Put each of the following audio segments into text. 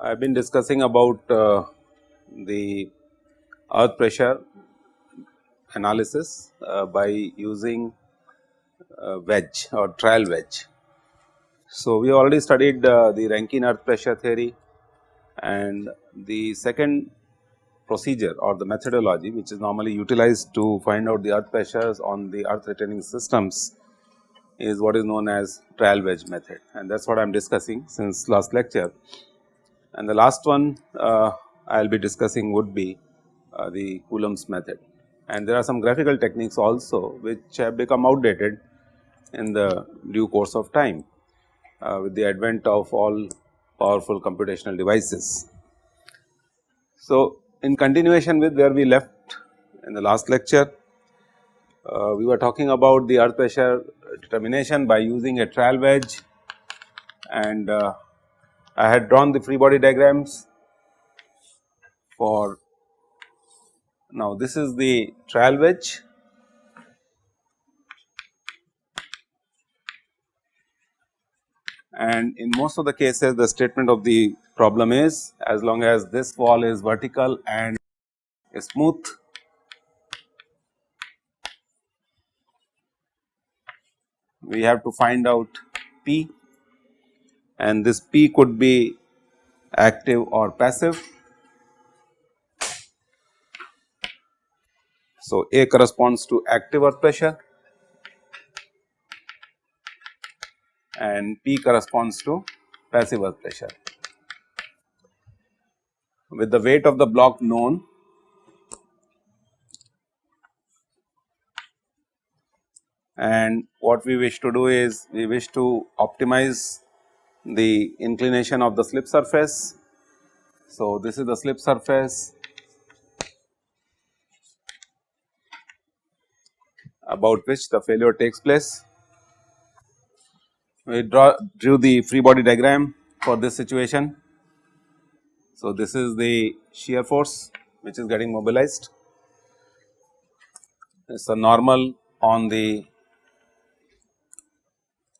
I have been discussing about uh, the earth pressure analysis uh, by using uh, wedge or trial wedge. So, we already studied uh, the Rankine earth pressure theory and the second procedure or the methodology which is normally utilized to find out the earth pressures on the earth retaining systems is what is known as trial wedge method. And that is what I am discussing since last lecture. And the last one uh, I will be discussing would be uh, the Coulomb's method. And there are some graphical techniques also which have become outdated in the due course of time with the advent of all powerful computational devices. So, in continuation with where we left in the last lecture, uh, we were talking about the earth pressure determination by using a trial wedge and uh, I had drawn the free body diagrams for now this is the trial wedge and in most of the cases the statement of the problem is as long as this wall is vertical and smooth we have to find out P and this P could be active or passive. So, A corresponds to active earth pressure and P corresponds to passive earth pressure. With the weight of the block known, and what we wish to do is we wish to optimize the inclination of the slip surface. So, this is the slip surface about which the failure takes place we draw drew the free body diagram for this situation. So, this is the shear force which is getting mobilized. It is a normal on the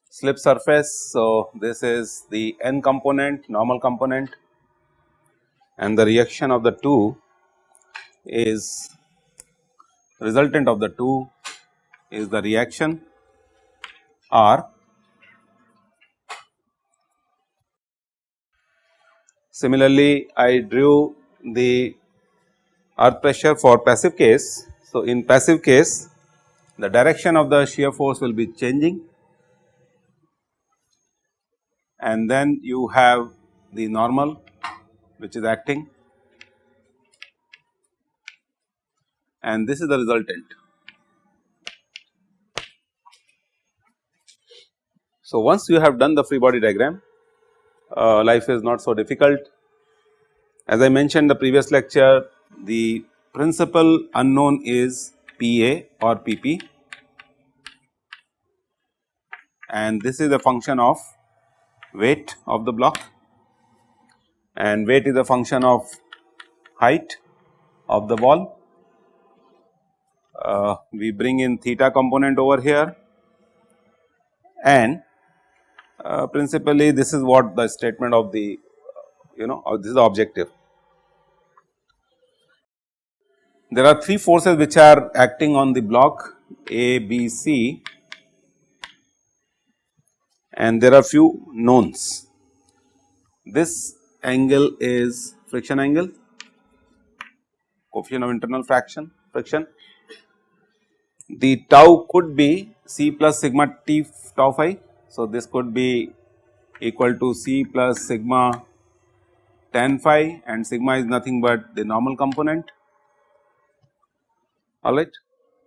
slip surface. So, this is the n component normal component and the reaction of the two is resultant of the two is the reaction R Similarly, I drew the earth pressure for passive case. So, in passive case the direction of the shear force will be changing and then you have the normal which is acting and this is the resultant. So, once you have done the free body diagram uh, life is not so difficult. As I mentioned the previous lecture the principal unknown is PA or PP and this is a function of weight of the block and weight is a function of height of the wall. Uh, we bring in theta component over here and uh, principally this is what the statement of the you know this is the objective. There are three forces which are acting on the block A, B, C and there are few knowns. This angle is friction angle, coefficient of internal fraction friction. The tau could be C plus sigma T tau phi so, this could be equal to C plus sigma tan phi and sigma is nothing but the normal component alright.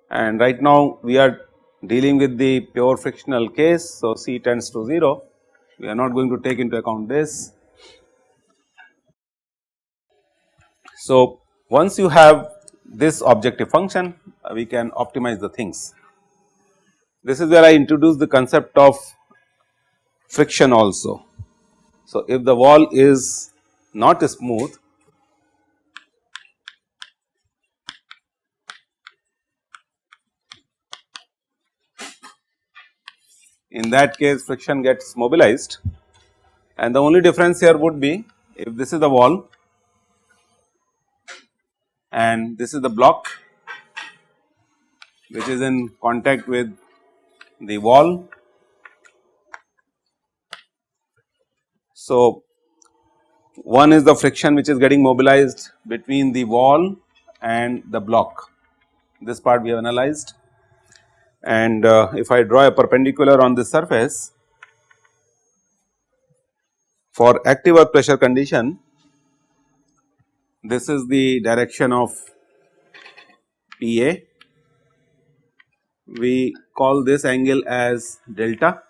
And right now we are dealing with the pure frictional case. So, C tends to 0 we are not going to take into account this. So, once you have this objective function uh, we can optimize the things. This is where I introduce the concept of friction also. So, if the wall is not smooth in that case friction gets mobilized and the only difference here would be if this is the wall and this is the block which is in contact with the wall. So, one is the friction which is getting mobilized between the wall and the block. This part we have analyzed. And uh, if I draw a perpendicular on this surface for active earth pressure condition this is the direction of PA we call this angle as delta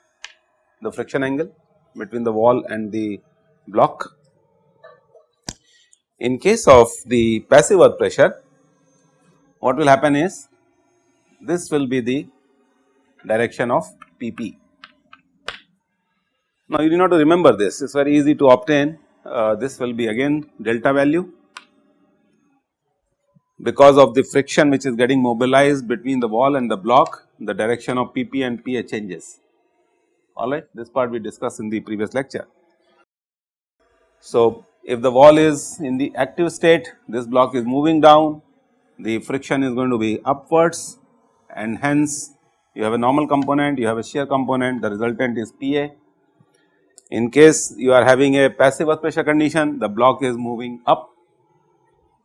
the friction angle between the wall and the block. In case of the passive earth pressure what will happen is this will be the direction of PP. Now you need not to remember this, it is very easy to obtain uh, this will be again delta value because of the friction which is getting mobilized between the wall and the block the direction of PP and PA changes alright this part we discussed in the previous lecture. So if the wall is in the active state this block is moving down the friction is going to be upwards and hence you have a normal component, you have a shear component, the resultant is PA. In case you are having a passive earth pressure condition, the block is moving up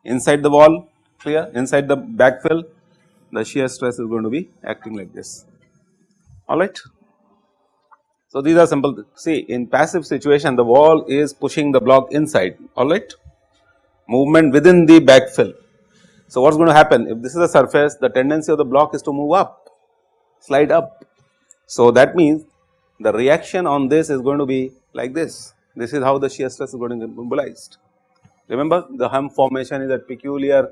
inside the wall, clear, inside the backfill, the shear stress is going to be acting like this, alright. So, these are simple, see in passive situation the wall is pushing the block inside, alright, movement within the backfill. So, what is going to happen if this is a surface the tendency of the block is to move up slide up. So, that means the reaction on this is going to be like this, this is how the shear stress is going to be mobilized. Remember the hump formation is a peculiar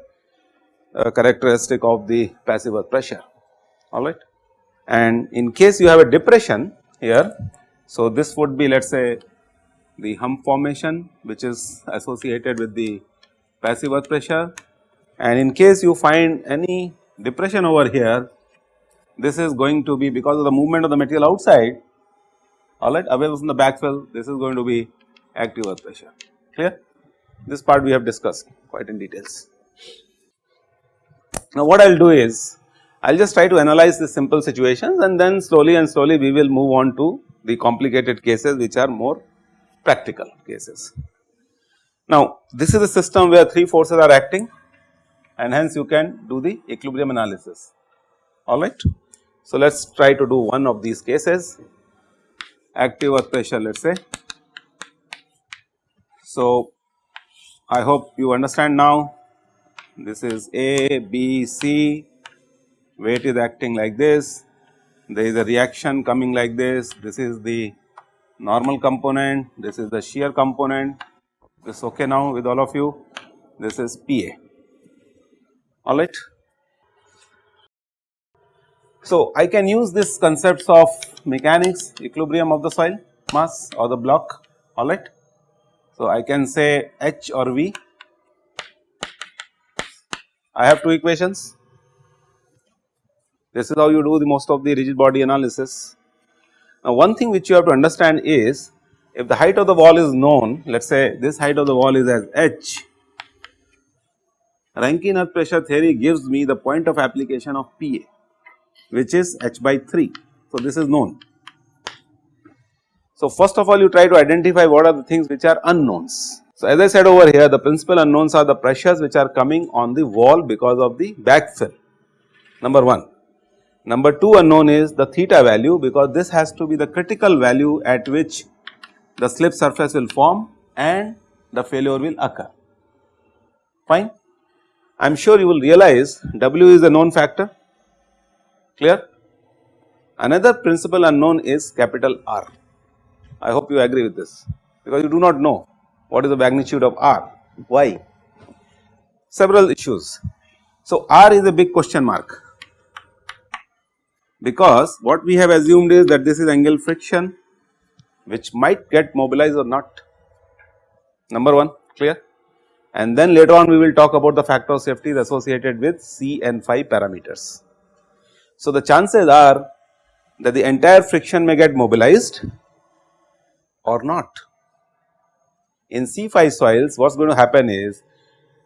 uh, characteristic of the passive earth pressure alright. And in case you have a depression here, so this would be let us say the hump formation which is associated with the passive earth pressure and in case you find any depression over here this is going to be because of the movement of the material outside alright away from the backfill this is going to be active earth pressure clear. This part we have discussed quite in details. Now what I will do is I will just try to analyze the simple situations and then slowly and slowly we will move on to the complicated cases which are more practical cases. Now this is a system where 3 forces are acting and hence you can do the equilibrium analysis alright. So, let us try to do one of these cases active earth pressure let us say. So, I hope you understand now this is A, B, C weight is acting like this. There is a reaction coming like this. This is the normal component. This is the shear component. This is okay now with all of you. This is PA alright. So, I can use this concepts of mechanics equilibrium of the soil mass or the block. Alright. So, I can say H or V. I have two equations this is how you do the most of the rigid body analysis. Now one thing which you have to understand is if the height of the wall is known let us say this height of the wall is as H Rankine earth pressure theory gives me the point of application of PA which is h by 3. So, this is known. So, first of all you try to identify what are the things which are unknowns. So, as I said over here the principal unknowns are the pressures which are coming on the wall because of the backfill number 1. Number 2 unknown is the theta value because this has to be the critical value at which the slip surface will form and the failure will occur fine. I am sure you will realize W is a known factor clear. Another principal unknown is capital R. I hope you agree with this because you do not know what is the magnitude of R, why? Several issues. So, R is a big question mark because what we have assumed is that this is angle friction which might get mobilized or not number 1 clear and then later on we will talk about the factor of safety associated with C and phi parameters. So, the chances are that the entire friction may get mobilized or not. In C phi soils what is going to happen is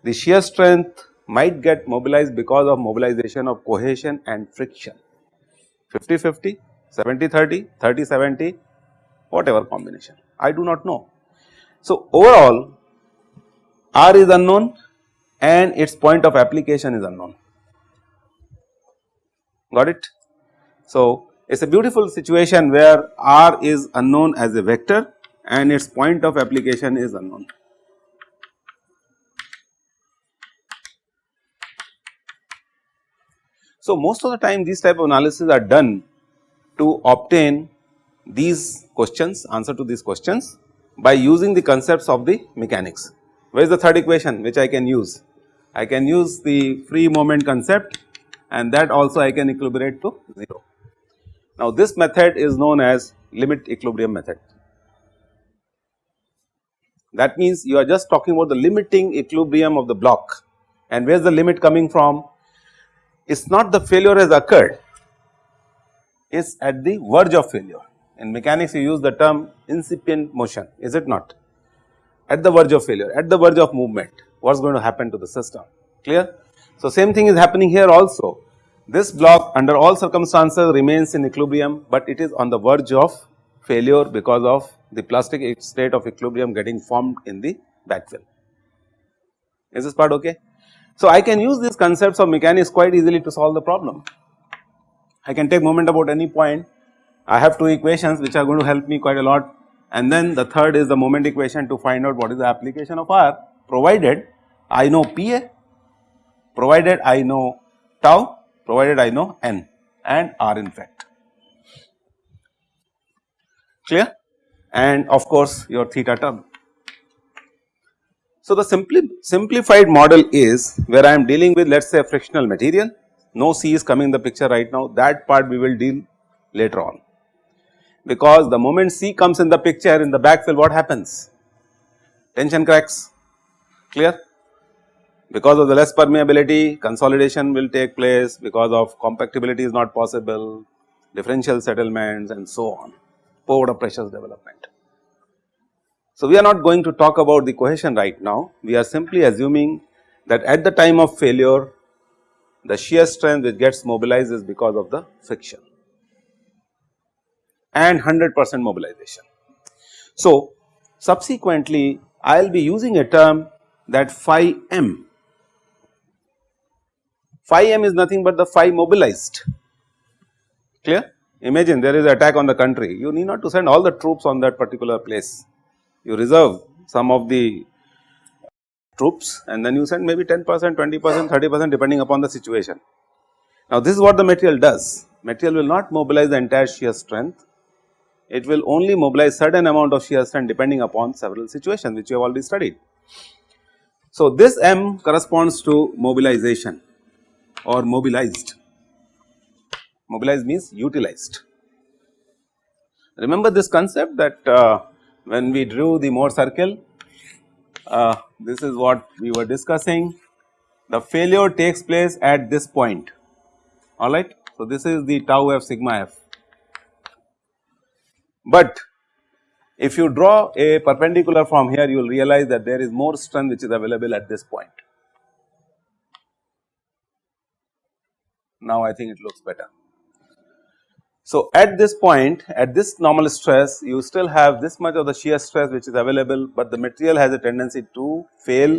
the shear strength might get mobilized because of mobilization of cohesion and friction 50 50, 70 30, 30 70 whatever combination I do not know. So, overall R is unknown and its point of application is unknown got it. So, it is a beautiful situation where R is unknown as a vector and its point of application is unknown. So, most of the time these type of analysis are done to obtain these questions answer to these questions by using the concepts of the mechanics. Where is the third equation which I can use? I can use the free moment concept and that also I can equilibrate to 0. Now this method is known as limit equilibrium method. That means you are just talking about the limiting equilibrium of the block and where is the limit coming from? It is not the failure has occurred, it is at the verge of failure. In mechanics you use the term incipient motion is it not? At the verge of failure, at the verge of movement what is going to happen to the system clear? So, same thing is happening here also. This block under all circumstances remains in equilibrium, but it is on the verge of failure because of the plastic state of equilibrium getting formed in the backfill. Is this part okay? So, I can use these concepts of mechanics quite easily to solve the problem. I can take moment about any point, I have two equations which are going to help me quite a lot and then the third is the moment equation to find out what is the application of R provided I know PA provided I know tau, provided I know n and r in fact clear and of course your theta term. So, the simply simplified model is where I am dealing with let us say a frictional material, no C is coming in the picture right now. That part we will deal later on. Because the moment C comes in the picture in the backfill what happens? Tension cracks. Clear? Because of the less permeability consolidation will take place. Because of compactibility is not possible, differential settlements and so on, pore pressures development. So, we are not going to talk about the cohesion right now, we are simply assuming that at the time of failure the shear strength which gets mobilized is because of the friction and 100 percent mobilization. So, subsequently I will be using a term that phi m. Phi m is nothing but the phi mobilized. Clear. Imagine there is an attack on the country. You need not to send all the troops on that particular place you reserve some of the troops and then you send maybe 10 percent 20 percent 30 percent depending upon the situation. Now this is what the material does material will not mobilize the entire shear strength it will only mobilize certain amount of shear strength depending upon several situations which you have already studied. So this M corresponds to mobilization or mobilized. Mobilized means utilized. Remember this concept that uh, when we drew the Mohr circle, uh, this is what we were discussing. The failure takes place at this point, alright. So, this is the tau f sigma f. But if you draw a perpendicular from here, you will realize that there is more strength which is available at this point. now I think it looks better. So at this point at this normal stress you still have this much of the shear stress which is available but the material has a tendency to fail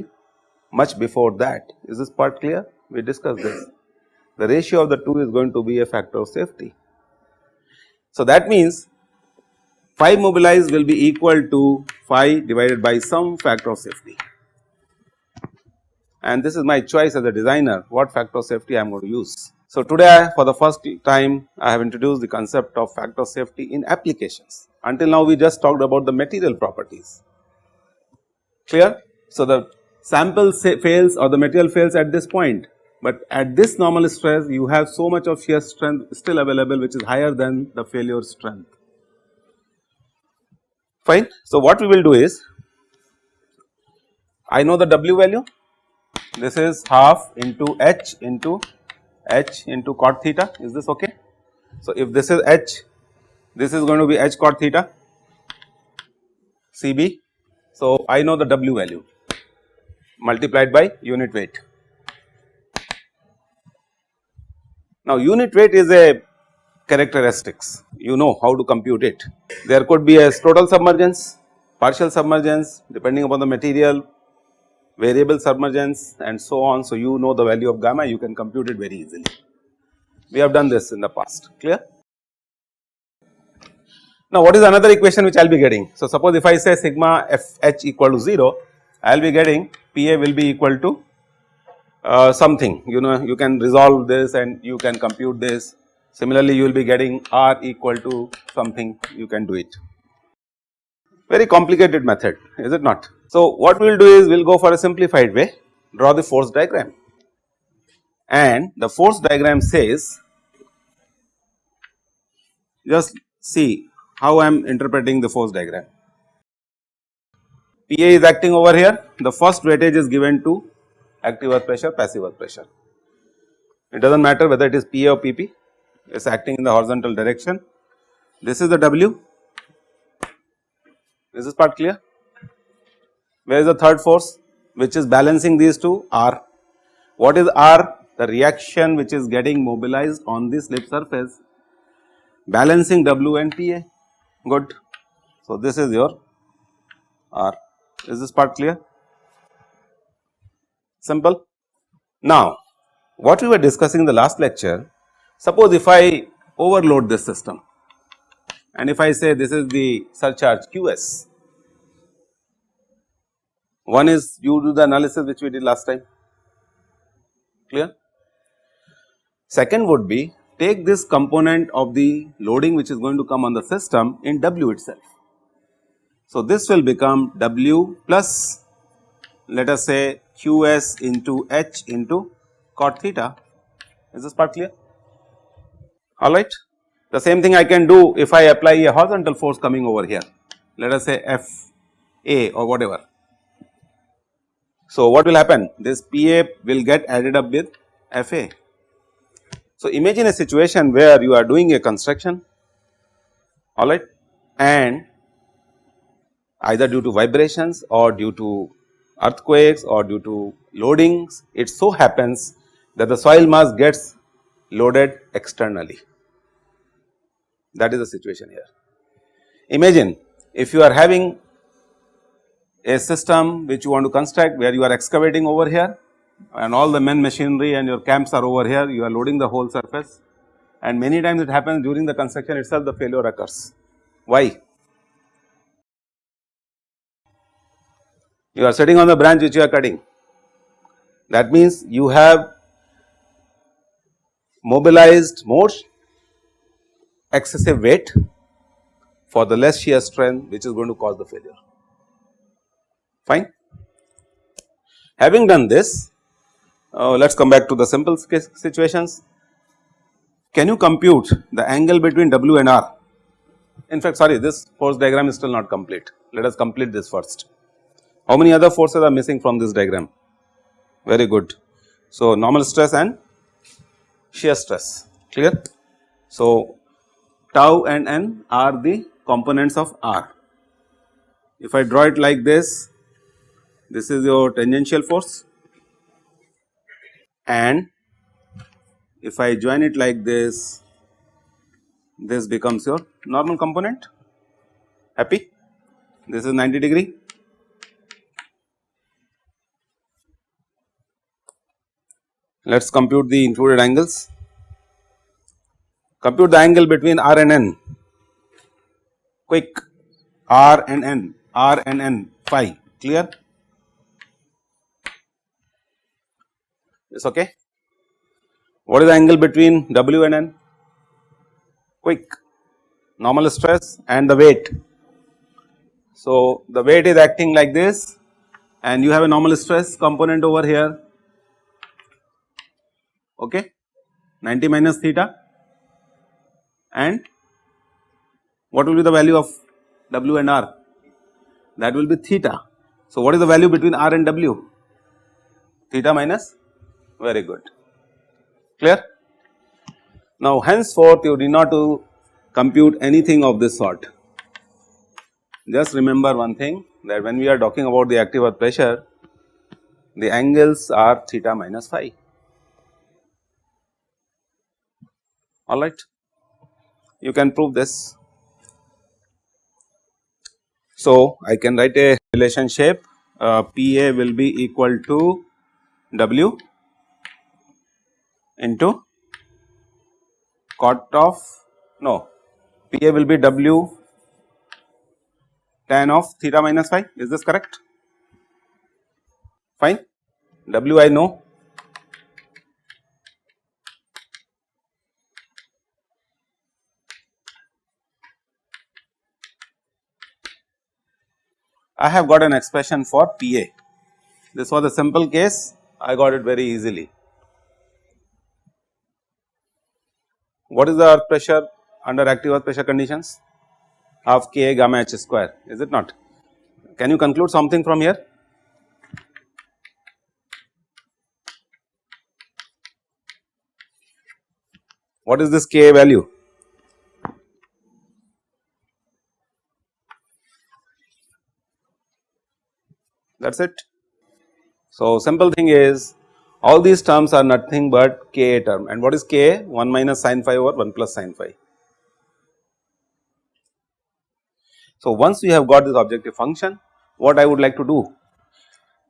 much before that is this part clear we discussed this the ratio of the two is going to be a factor of safety. So that means phi mobilized will be equal to phi divided by some factor of safety and this is my choice as a designer what factor of safety I am going to use. So, today for the first time I have introduced the concept of factor safety in applications. Until now we just talked about the material properties, clear. So, the sample fails or the material fails at this point, but at this normal stress you have so much of shear strength still available which is higher than the failure strength. Fine. So, what we will do is I know the W value this is half into H into H into cot theta is this okay. So, if this is H this is going to be H cot theta CB. So, I know the W value multiplied by unit weight. Now, unit weight is a characteristics you know how to compute it. There could be a total submergence, partial submergence depending upon the material, variable submergence and so on. So, you know the value of gamma you can compute it very easily. We have done this in the past clear. Now, what is another equation which I will be getting? So, suppose if I say sigma f h equal to 0 I will be getting P a will be equal to uh, something you know you can resolve this and you can compute this similarly you will be getting r equal to something you can do it very complicated method is it not. So, what we will do is we will go for a simplified way draw the force diagram and the force diagram says just see how I am interpreting the force diagram. PA is acting over here the first weightage is given to active earth pressure passive earth pressure. It does not matter whether it is PA or PP it is acting in the horizontal direction. This is the W is this part clear? Where is the third force which is balancing these two R. What is R? The reaction which is getting mobilized on the slip surface balancing W and PA good. So, this is your R is this part clear? Simple. Now, what we were discussing in the last lecture, suppose if I overload this system and if I say this is the surcharge QS, one is you do the analysis which we did last time, clear. Second would be take this component of the loading which is going to come on the system in W itself. So, this will become W plus let us say QS into H into cot theta is this part clear alright. The same thing I can do if I apply a horizontal force coming over here let us say F A or whatever. So, what will happen this PA will get added up with FA. So, imagine a situation where you are doing a construction alright and either due to vibrations or due to earthquakes or due to loadings it so happens that the soil mass gets loaded externally that is the situation here. Imagine if you are having a system which you want to construct where you are excavating over here and all the men machinery and your camps are over here you are loading the whole surface and many times it happens during the construction itself the failure occurs. Why? You are sitting on the branch which you are cutting that means you have mobilized more excessive weight for the less shear strength which is going to cause the failure fine. Having done this uh, let us come back to the simple situations. Can you compute the angle between W and R? In fact sorry this force diagram is still not complete let us complete this first. How many other forces are missing from this diagram? Very good. So, normal stress and shear stress clear. So, tau and n are the components of R. If I draw it like this, this is your tangential force. And if I join it like this, this becomes your normal component. Happy? This is 90 degree. Let us compute the included angles. Compute the angle between R and N. Quick. R and N. R and N. Phi. Clear is okay. What is the angle between W and N? Quick normal stress and the weight. So, the weight is acting like this and you have a normal stress component over here okay 90 minus theta and what will be the value of W and R that will be theta So, what is the value between R and W? Theta minus very good clear. Now henceforth you need not to compute anything of this sort. Just remember one thing that when we are talking about the active earth pressure, the angles are theta minus phi. Alright, you can prove this. So, I can write a relationship uh, PA will be equal to W into cot of no PA will be W tan of theta minus phi. Is this correct? Fine. W I know. I have got an expression for PA this was a simple case. I got it very easily What is the earth pressure under active earth pressure conditions? Half Ka gamma h square is it not? Can you conclude something from here? What is this Ka value? That is it. So, simple thing is all these terms are nothing but Ka term and what is Ka? 1 minus sin phi over 1 plus sin phi. So, once we have got this objective function what I would like to do?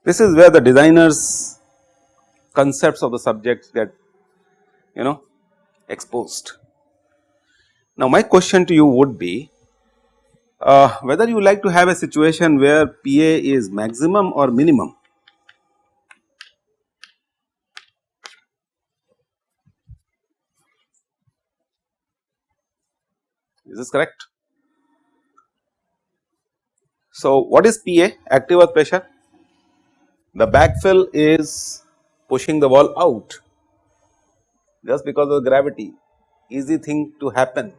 This is where the designers concepts of the subjects get you know exposed. Now, my question to you would be uh, whether you like to have a situation where PA is maximum or minimum is this correct? So, what is PA active earth pressure? The backfill is pushing the wall out just because of gravity easy thing to happen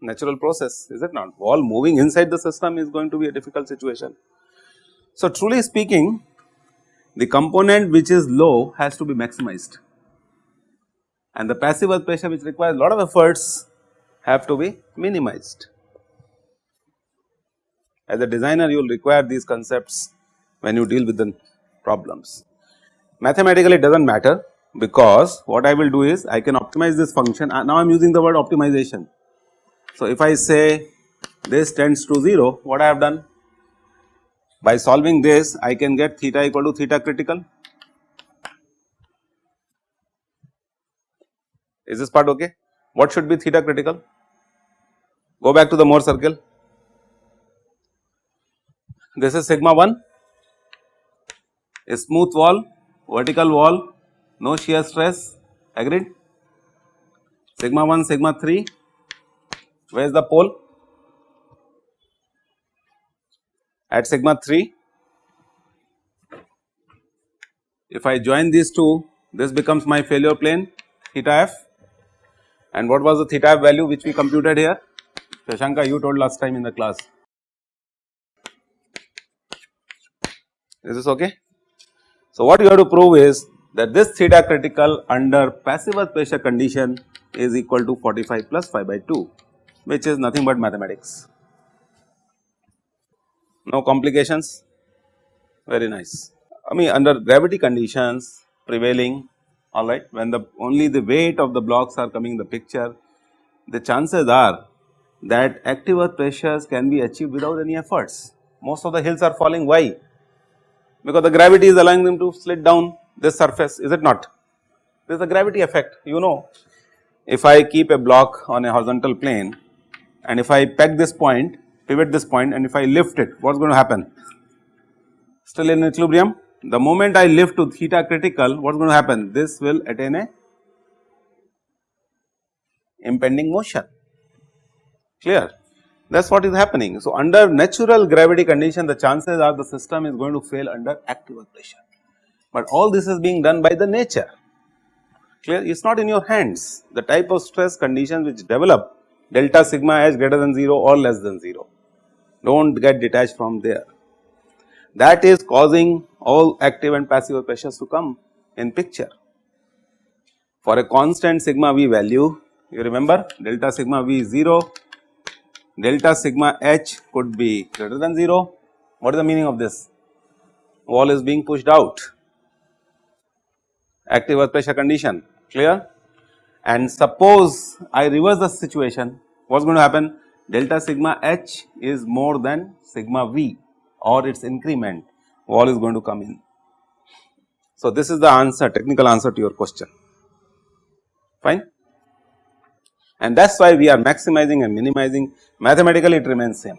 natural process is it not wall moving inside the system is going to be a difficult situation. So, truly speaking the component which is low has to be maximized and the passive earth pressure which requires a lot of efforts have to be minimized. As a designer you will require these concepts when you deal with the problems. Mathematically it does not matter because what I will do is I can optimize this function uh, now I am using the word optimization. So, if I say this tends to 0 what I have done by solving this I can get theta equal to theta critical is this part okay what should be theta critical Go back to the Mohr circle. This is sigma 1, a smooth wall, vertical wall, no shear stress, agreed. Sigma 1, sigma 3, where is the pole? At sigma 3, if I join these two, this becomes my failure plane theta f and what was the theta value which we computed here? Shashanka you told last time in the class. Is this okay? So, what you have to prove is that this theta critical under passive earth pressure condition is equal to 45 plus phi by 2 which is nothing but mathematics. No complications very nice. I mean under gravity conditions prevailing alright when the only the weight of the blocks are coming in the picture the chances are that active earth pressures can be achieved without any efforts. Most of the hills are falling why? Because the gravity is allowing them to slid down this surface is it not? There is a gravity effect you know if I keep a block on a horizontal plane and if I peg this point pivot this point and if I lift it what is going to happen? Still in equilibrium the moment I lift to theta critical what is going to happen? This will attain a impending motion. Clear? That is what is happening. So, under natural gravity condition the chances are the system is going to fail under active pressure, but all this is being done by the nature. Clear? It is not in your hands. The type of stress conditions which develop delta sigma h greater than 0 or less than 0 do not get detached from there. That is causing all active and passive pressures to come in picture. For a constant sigma v value you remember delta sigma v is 0, delta sigma h could be greater than 0. What is the meaning of this? Wall is being pushed out, active earth pressure condition clear and suppose I reverse the situation what is going to happen delta sigma h is more than sigma v or its increment wall is going to come in. So, this is the answer technical answer to your question. Fine? And that is why we are maximizing and minimizing. Mathematically it remains same